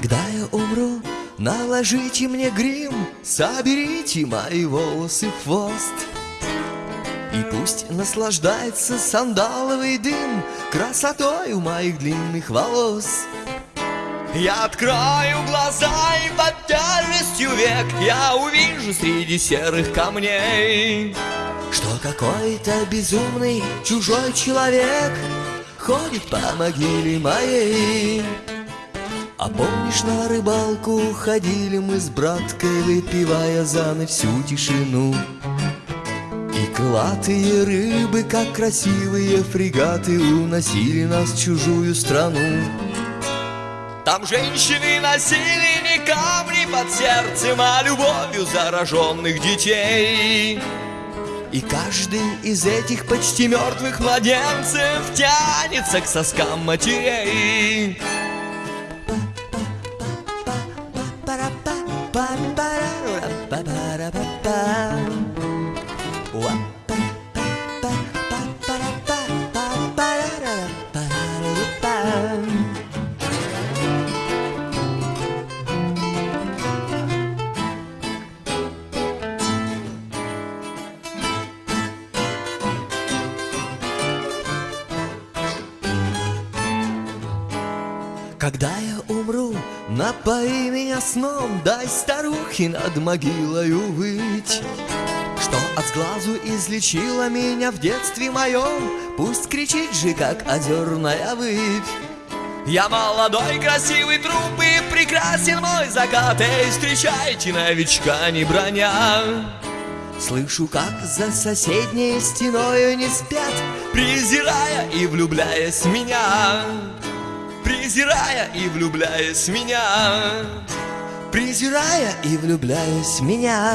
Когда я умру, наложите мне грим, Соберите мои волосы в хвост. И пусть наслаждается сандаловый дым Красотой у моих длинных волос. Я открою глаза и под тяжестью век Я увижу среди серых камней Что какой-то безумный чужой человек Ходит по могиле моей а помнишь, на рыбалку ходили мы с браткой, выпивая за ночь всю тишину? И крылатые рыбы, как красивые фрегаты, уносили нас в чужую страну. Там женщины носили не камни под сердцем, а любовью зараженных детей. И каждый из этих почти мертвых младенцев тянется к соскам матерей. Когда я умру, напои меня сном, Дай старухе над могилою выть. Что от сглазу излечила меня в детстве моем, Пусть кричит же, как озерная выпь. Я молодой, красивый труп и прекрасен мой закат Эй, встречайте новичка, не броня Слышу, как за соседней стеною не спят Презирая и влюбляясь в меня Презирая и влюбляясь в меня. Презирая и влюбляясь в меня